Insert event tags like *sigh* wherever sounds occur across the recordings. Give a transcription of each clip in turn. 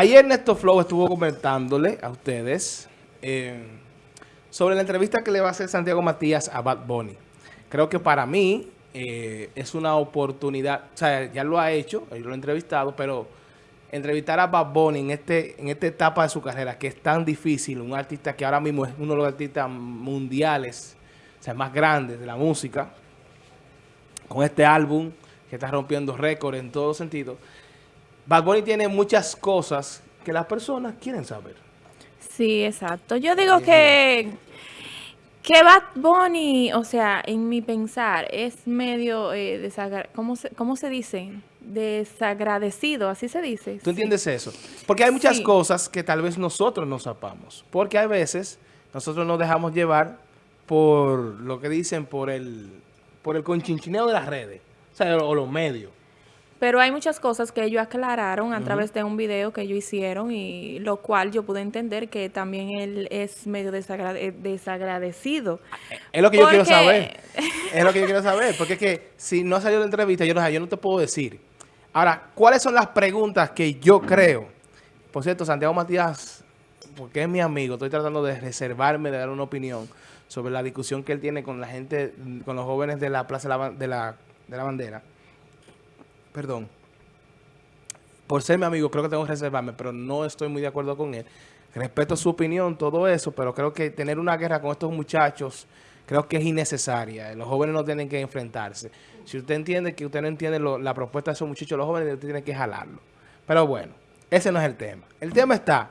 Ayer Néstor Flow estuvo comentándole a ustedes eh, sobre la entrevista que le va a hacer Santiago Matías a Bad Bunny. Creo que para mí eh, es una oportunidad, o sea, ya lo ha hecho, yo lo he entrevistado, pero entrevistar a Bad Bunny en, este, en esta etapa de su carrera, que es tan difícil, un artista que ahora mismo es uno de los artistas mundiales, o sea, más grandes de la música, con este álbum que está rompiendo récords en todos sentidos, Bad Bunny tiene muchas cosas que las personas quieren saber. Sí, exacto. Yo digo que, que Bad Bunny, o sea, en mi pensar, es medio, eh, ¿cómo, se, ¿cómo se dice? Desagradecido, así se dice. ¿Tú entiendes eso? Porque hay muchas cosas que tal vez nosotros no zapamos. Porque hay veces nosotros nos dejamos llevar por lo que dicen, por el, por el conchinchineo de las redes, o sea, o los medios. Pero hay muchas cosas que ellos aclararon a través de un video que ellos hicieron y lo cual yo pude entender que también él es medio eh, desagradecido. Es lo que yo quiero saber. *laughs* Es lo que yo quiero saber. Porque es que si no ha salido la entrevista, yo no, yo no te puedo decir. Ahora, ¿cuáles son las preguntas que yo creo? Por cierto, Santiago Matías, porque es mi amigo, estoy tratando de reservarme, de dar una opinión sobre la discusión que él tiene con la gente, con los jóvenes de la Plaza de la, de la Bandera perdón, por ser mi amigo, creo que tengo que reservarme, pero no estoy muy de acuerdo con él. Respeto su opinión, todo eso, pero creo que tener una guerra con estos muchachos, creo que es innecesaria. Los jóvenes no tienen que enfrentarse. Si usted entiende que usted no entiende la propuesta de esos muchachos, los jóvenes usted tiene que jalarlo. Pero bueno, ese no es el tema. El tema está,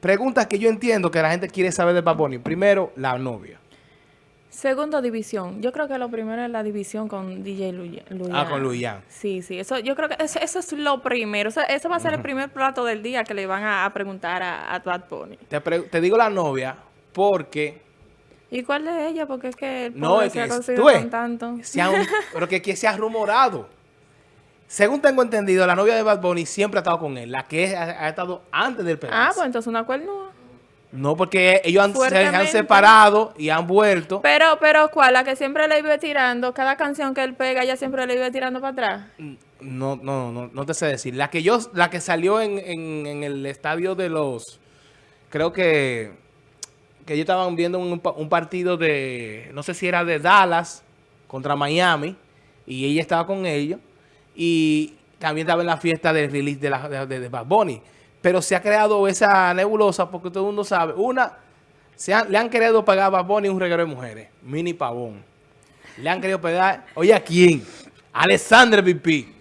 preguntas que yo entiendo que la gente quiere saber de Baboni. Primero, la novia. Segunda división. Yo creo que lo primero es la división con DJ Luyan. Ah, con Luyan. Sí, sí. Eso, yo creo que eso, es lo primero. Eso, va a ser el primer plato del día que le van a, preguntar a, a Bad Pony. Te, digo la novia porque... ¿Y cuál es ella? Porque es que no, es que se ha tanto. pero que, que se ha rumorado. Según tengo entendido, la novia de Bad Bunny siempre ha estado con él. La que ha, estado antes del pedazo. Ah, pues entonces una cuerno. No, porque ellos han, se han separado y han vuelto. Pero, pero, ¿cuál? La que siempre le iba tirando, cada canción que él pega, ella siempre le iba tirando para atrás. No, no, no, no te sé decir. La que yo, la que salió en, en, el estadio de los, creo que, que ellos estaban viendo un, un, partido de, no sé si era de Dallas contra Miami, y ella estaba con ellos, y también estaba en la fiesta del release de, la, de, de Bad Bunny. Pero se ha creado esa nebulosa porque todo el mundo sabe. Una, se le han querido pagar a Baboni un regalo de mujeres. Mini pavón. Le han querido pagar, oye, ¿a quién? Alessandra Pipí.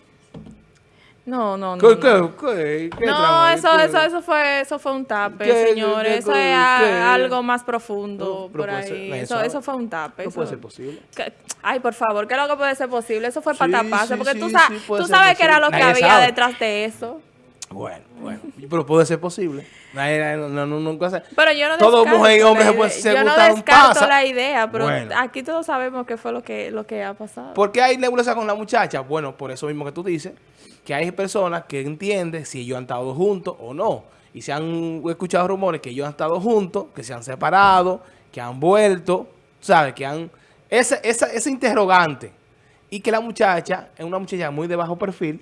No, no, no. ¿Qué, no, qué, qué no eso, eso, eso, fue, eso fue un tape, señores. Eso es algo más profundo por ahí. eso, eso, fue un tape. No puede ser posible. ay, por favor, ¿qué es lo que puede ser posible? Eso fue para taparse. porque tú, tú sabes que era lo que había detrás de eso. Bueno, bueno. Pero puede ser posible. No, no, no, nunca se... Pero yo no Todo mujer y hombre se, puede, Yo no descarto la idea, pero aquí todos sabemos qué fue lo que, lo que ha pasado. ¿Por qué hay nebulosa con la muchacha? Bueno, por eso mismo que tú dices, que hay personas que entienden si ellos han estado juntos o no. Y se han escuchado rumores que ellos han estado juntos, que se han separado, que han vuelto, ¿sabes? Que han... Ese, esa, ese interrogante. Y que la muchacha es una muchacha muy de bajo perfil,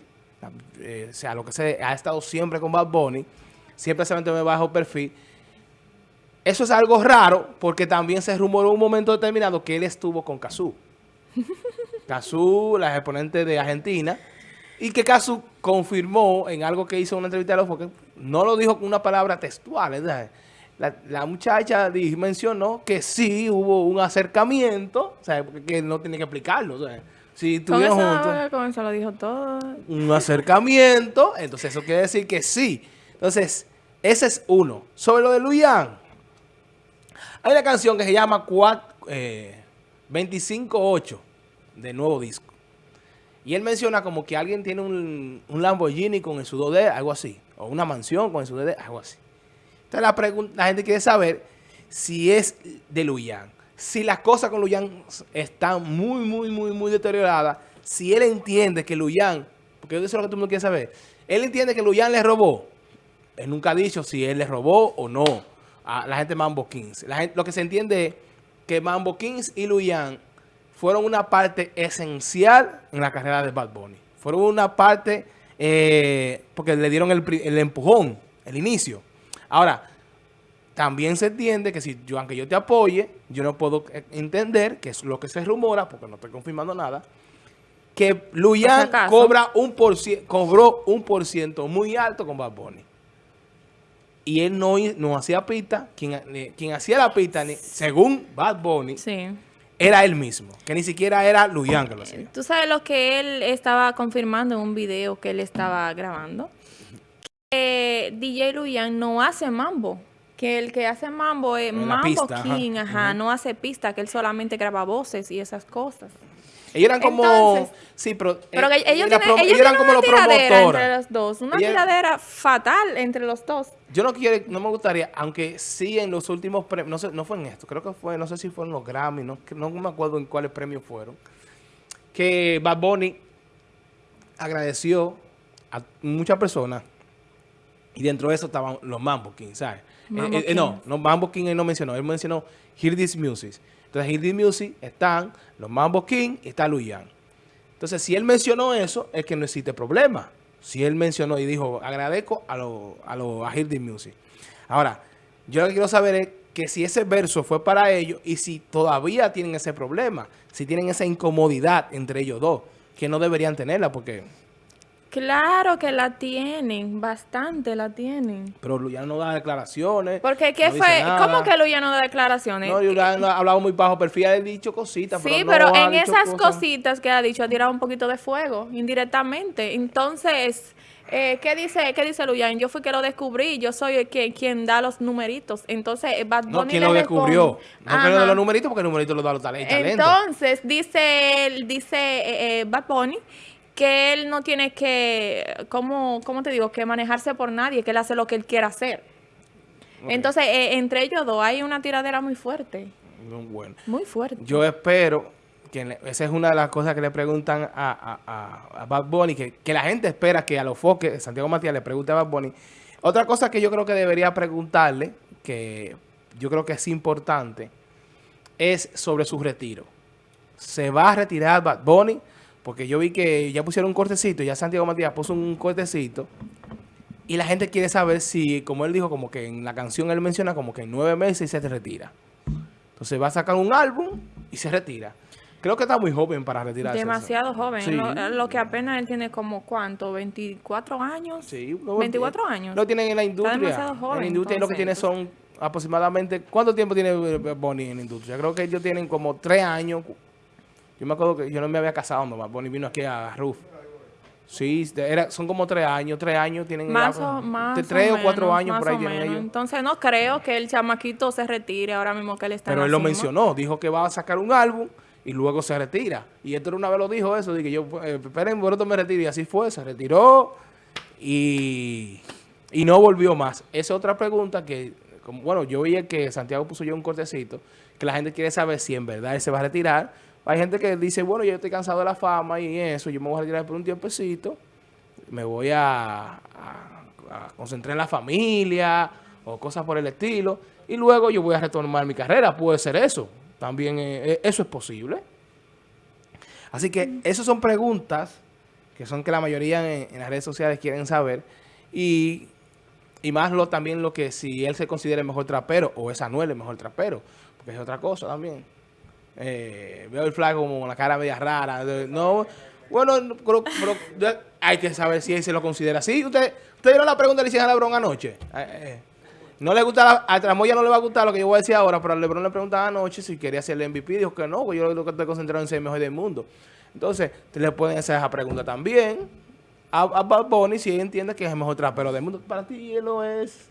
eh, o sea, lo que se ha estado siempre con Bad Bunny, siempre se mantiene bajo perfil. Eso es algo raro porque también se rumoró un momento determinado que él estuvo con Cazú. *laughs* Cazú, la exponente de Argentina, y que Cazú confirmó en algo que hizo en una entrevista de los porque no lo dijo con una palabra textual, La, la, muchacha mencionó que sí hubo un acercamiento, o sea, que no tiene que explicarlo, si juntos. Con eso lo dijo todo. Un acercamiento. Entonces eso quiere decir que sí. Entonces, ese es uno. Sobre lo de Luyan. Hay una canción que se llama 25-8 eh, de nuevo disco. Y él menciona como que alguien tiene un, Lamborghini con el sudor de algo así. O una mansión con el sudor de algo así. Entonces la, la gente quiere saber si es de Luyan si las cosas con Luyan están muy, muy, muy, muy deterioradas, si él entiende que Luyan, porque eso es lo que tú no quieres saber, él entiende que Luyan le robó, él nunca ha dicho si él le robó o no a la gente de Mambo Kings. lo que se entiende es que Mambo Kings y Luyan fueron una parte esencial en la carrera de Bad Bunny. Fueron una parte eh, porque le dieron el, el, empujón, el inicio. Ahora, también se entiende que si yo, aunque yo te apoye, yo no puedo eh, entender, que es lo que se rumora, porque no estoy confirmando nada, que Luyan cobra un por cobró un por ciento muy alto con Bad Bunny. Y él no, no hacía pista, quien, quien hacía la pista, según Bad Bunny, sí era él mismo, que ni siquiera era Luyan que lo hacía. Tú sabes lo que él estaba confirmando en un video que él estaba grabando. Que DJ Luyan no hace mambo. Que el que hace mambo es Mambo King, ajá, no hace pista, que él solamente graba voces y esas cosas. Ellos eran como... sí, pero... pero eh, ellos, eran como los promotores. entre los dos. Una tiradera fatal entre los dos. Yo no quiero, no me gustaría, aunque sí en los últimos premios, no sé, no fue en esto, creo que fue, no sé si fueron los Grammy, no, no me acuerdo en cuáles premios fueron, que Bad Bunny agradeció a muchas personas y dentro de eso estaban los Mambo King, ¿sabes? Eh, eh, no, no, Mambo King él no mencionó, él mencionó Hear This Music. Entonces, Hear This Music están los Mambo King y está Luyan. Entonces, si él mencionó eso, es que no existe problema. Si él mencionó y dijo, agradezco a los a, lo, a Music. Ahora, yo lo que quiero saber es que si ese verso fue para ellos y si todavía tienen ese problema, si tienen esa incomodidad entre ellos dos, que no deberían tenerla porque... Claro que la tienen, bastante la tienen. Pero Luyan no da declaraciones. Porque ¿qué fue? ¿Cómo que Luyan no da declaraciones? No, Luyan ha hablado muy bajo perfil, ha dicho cositas. Sí, pero, en esas cositas que ha dicho, ha tirado un poquito de fuego, indirectamente. Entonces, eh, ¿qué dice qué dice Luyan? Yo fui que lo descubrí, yo soy el que, quien da los numeritos. Entonces, Bad Bunny No, ¿quién lo descubrió? No que lo de los numeritos, porque el numerito lo da los talentos. Entonces, dice, dice eh, eh, Bad Bunny que él no tiene que, ¿cómo, ¿cómo, te digo? Que manejarse por nadie, que él hace lo que él quiera hacer. Entonces, eh, entre ellos dos hay una tiradera muy fuerte. Bueno. Muy fuerte. Yo espero que esa es una de las cosas que le preguntan a, a, a, Bad Bunny, que, que, la gente espera que a los foques, Santiago Matías le pregunte a Bad Bunny. Otra cosa que yo creo que debería preguntarle, que yo creo que es importante, es sobre su retiro. ¿Se va a retirar Bad Bunny? Porque yo vi que ya pusieron un cortecito, ya Santiago Matías puso un cortecito. Y la gente quiere saber si, como él dijo, como que en la canción él menciona como que en nueve meses se retira. Entonces va a sacar un álbum y se retira. Creo que está muy joven para retirarse. Demasiado joven. Lo, que apenas él tiene como, ¿cuánto? ¿24 años? Sí. 24 años. Lo tienen en la industria. Está demasiado joven. En la industria lo que tiene son aproximadamente... ¿Cuánto tiempo tiene Bonnie en la industria? Creo que ellos tienen como tres años, yo me acuerdo que yo no me había casado cuando Bonnie vino aquí a Ruf. Sí, era, son como tres años, tres años tienen... Más o, más Tres o, cuatro años por ahí tienen ellos. Entonces no creo que el chamaquito se retire ahora mismo que él está Pero él lo mencionó, dijo que va a sacar un álbum y luego se retira. Y esto una vez lo dijo eso, dije yo, eh, esperen, bueno, me retiro. Y así fue, se retiró y, y no volvió más. Esa es otra pregunta que, como, bueno, yo veía que Santiago puso yo un cortecito, que la gente quiere saber si en verdad él se va a retirar hay gente que dice, bueno, yo estoy cansado de la fama y eso, yo me voy a retirar por un tiempecito, me voy a, concentrar en la familia o cosas por el estilo, y luego yo voy a retomar mi carrera. Puede ser eso. También eh, eh, eso es posible. Así que esas son preguntas que son que la mayoría en, las redes sociales quieren saber. Y, más lo también lo que si él se considera el mejor trapero o es Anuel el mejor trapero. Porque es otra cosa también. Eh, veo el flaco como la cara media rara. No, bueno, pero, hay que saber si él se lo considera así. Usted, usted vieron la pregunta le hicieron a Lebron anoche. Eh, eh, no le gusta, a Tramoya no le va a gustar lo que yo voy a decir ahora, pero a Lebron le preguntaba anoche si quería ser el MVP. Dijo que no, pues yo lo que estoy concentrado en ser el mejor del mundo. Entonces, te le pueden hacer esa pregunta también a, a Bad Bunny si él entiende que es el mejor trapero del mundo. Para ti él lo es.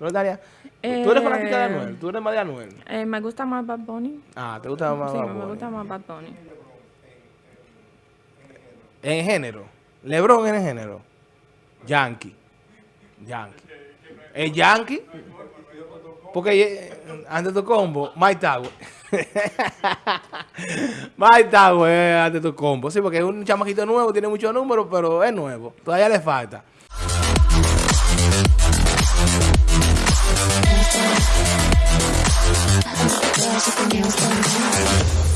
¿No, Daria? Eh, ¿Tú eres fanática de Anuel? ¿Tú eres más de Anuel? Eh, me gusta más Bad Bunny. Ah, ¿te gusta más sí, Bad Bunny? Sí, me gusta más Bad Bunny. En género. Lebron en género. Yankee. Yankee. ¿El Yankee? Porque eh, ante tu combo, Mike Tower. *laughs* Mike Tower ante tu combo. Sí, porque es un chamaquito nuevo, tiene muchos números, pero es nuevo. Todavía le falta. I'm so glad you can give